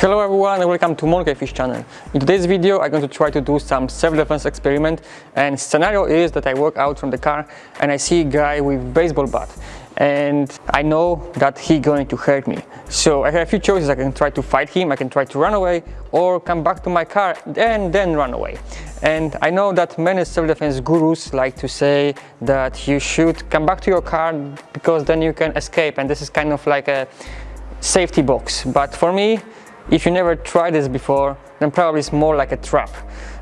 Hello everyone and welcome to Monkey Fish channel. In today's video I'm going to try to do some self-defense experiment and scenario is that I walk out from the car and I see a guy with baseball bat and I know that he's going to hurt me. So I have a few choices, I can try to fight him, I can try to run away or come back to my car and then run away. And I know that many self-defense gurus like to say that you should come back to your car because then you can escape and this is kind of like a safety box. But for me, if you never tried this before, then probably it's more like a trap.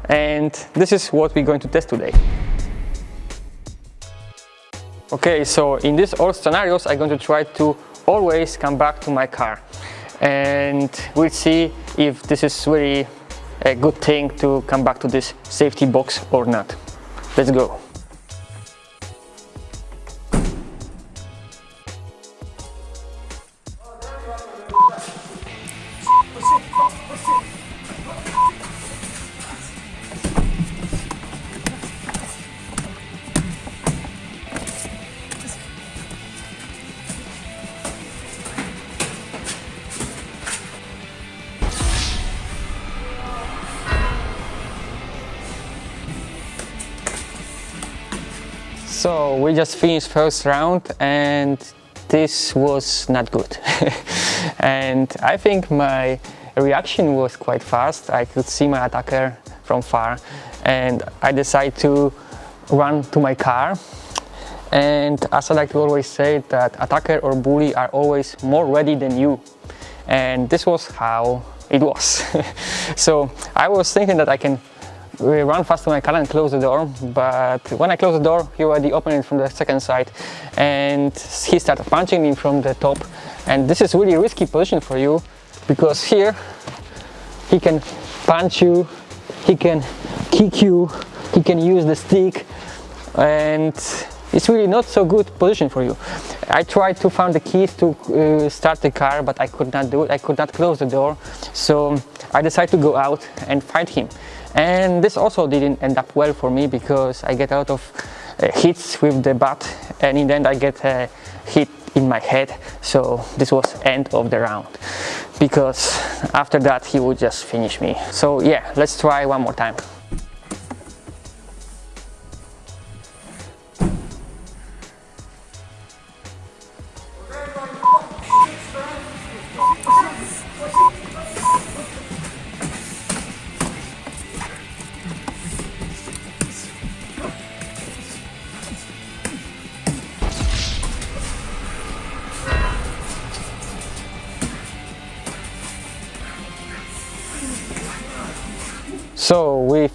And this is what we're going to test today. Okay, so in these all scenarios, I'm going to try to always come back to my car. And we'll see if this is really a good thing to come back to this safety box or not. Let's go. So we just finished first round and this was not good. and I think my reaction was quite fast. I could see my attacker from far and I decided to run to my car. And as I like to always say that attacker or bully are always more ready than you. And this was how it was. so I was thinking that I can we run fast to my car and close the door but when I close the door he already opened it from the second side and he started punching me from the top. And this is really risky position for you because here he can punch you he can kick you he can use the stick and it's really not so good position for you. I tried to find the keys to uh, start the car but I could not do it, I could not close the door so I decided to go out and fight him and this also didn't end up well for me because I get a lot of uh, hits with the bat and in the end I get a hit in my head. So this was end of the round because after that he would just finish me. So yeah let's try one more time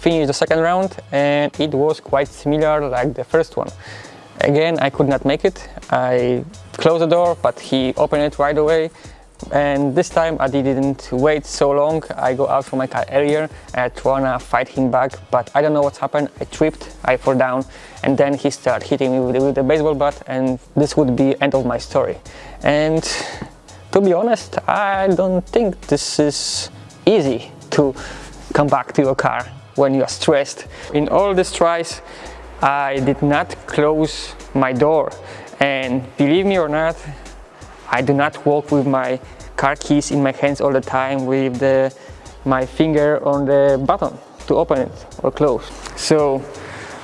finished the second round and it was quite similar like the first one. Again, I could not make it. I closed the door, but he opened it right away. And this time I didn't wait so long. I go out from my car earlier and I wanna fight him back, but I don't know what's happened. I tripped, I fall down, and then he started hitting me with, with the baseball bat, and this would be end of my story. And to be honest, I don't think this is easy to come back to your car when you are stressed. In all these tries, I did not close my door and believe me or not, I do not walk with my car keys in my hands all the time with the, my finger on the button to open it or close. So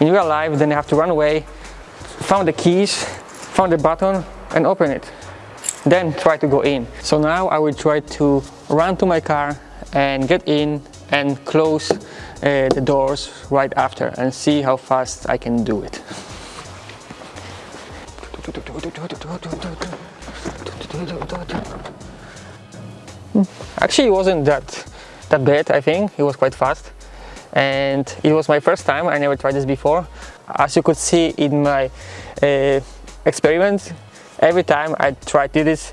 in real life, then I have to run away, found the keys, found the button and open it. Then try to go in. So now I will try to run to my car and get in and close uh, the doors right after and see how fast I can do it. Actually it wasn't that that bad I think, it was quite fast and it was my first time, I never tried this before. As you could see in my uh, experiment, every time I tried to do this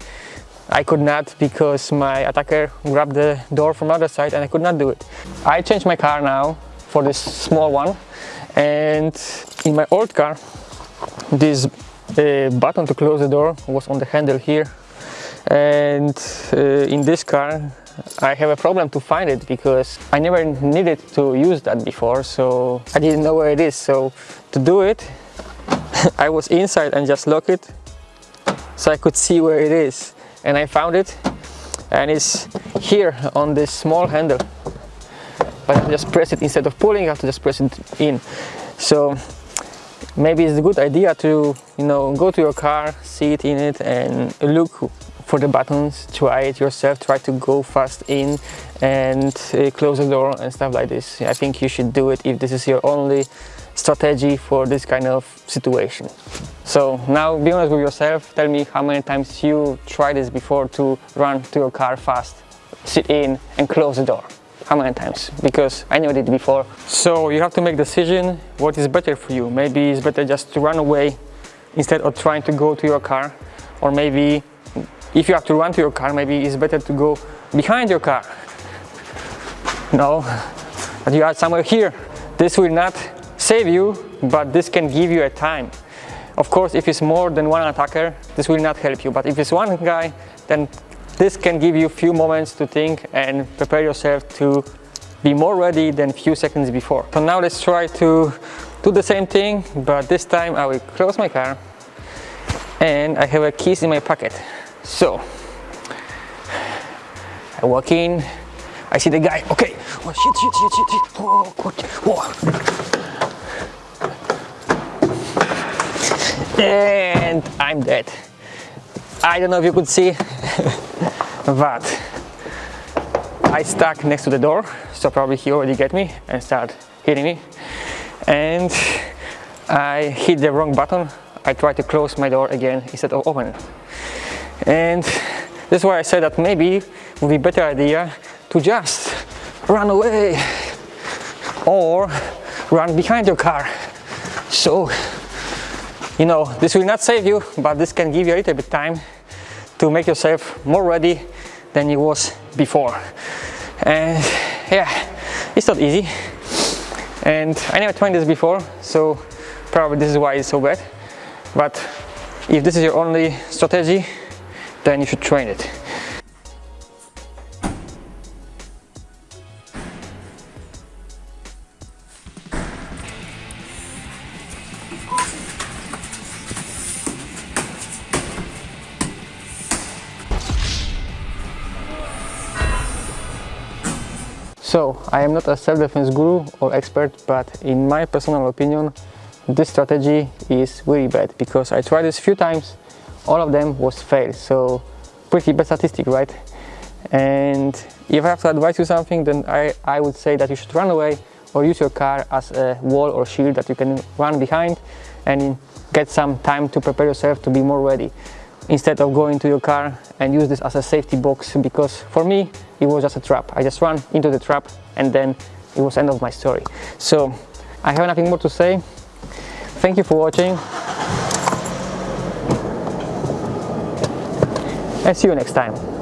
I could not because my attacker grabbed the door from the other side and I could not do it. I changed my car now for this small one and in my old car this uh, button to close the door was on the handle here. And uh, in this car I have a problem to find it because I never needed to use that before so I didn't know where it is. So to do it I was inside and just lock it so I could see where it is and I found it and it's here on this small handle. But I just press it. Instead of pulling I have to just press it in. So maybe it's a good idea to you know go to your car sit in it and look for the buttons. Try it yourself. Try to go fast in and uh, close the door and stuff like this. I think you should do it if this is your only strategy for this kind of situation. So now be honest with yourself. Tell me how many times you tried this before to run to your car fast sit in and close the door. How many times? Because I never did before. So you have to make decision what is better for you? Maybe it's better just to run away instead of trying to go to your car. Or maybe if you have to run to your car maybe it's better to go behind your car. No but you are somewhere here. This will not save you but this can give you a time of course if it's more than one attacker this will not help you but if it's one guy then this can give you a few moments to think and prepare yourself to be more ready than a few seconds before. So now let's try to do the same thing, but this time I will close my car and I have a keys in my pocket. So I walk in, I see the guy, okay, oh shit, shit, shit, shit, shit. oh god, And I'm dead. I don't know if you could see, but I stuck next to the door, so probably he already get me and start hitting me. And I hit the wrong button. I tried to close my door again instead of open. And this is why I said that maybe would be better idea to just run away or run behind your car. So, you know, this will not save you, but this can give you a little bit time to make yourself more ready than it was before. And yeah, it's not easy. And I never tried this before, so probably this is why it's so bad. But if this is your only strategy, then you should train it. So, I am not a self-defense guru or expert, but in my personal opinion, this strategy is really bad because I tried this a few times, all of them was fail, so pretty bad statistic, right? And if I have to advise you something, then I, I would say that you should run away or use your car as a wall or shield that you can run behind and get some time to prepare yourself to be more ready instead of going to your car and use this as a safety box because for me it was just a trap. I just ran into the trap and then it was end of my story. So I have nothing more to say. Thank you for watching. And see you next time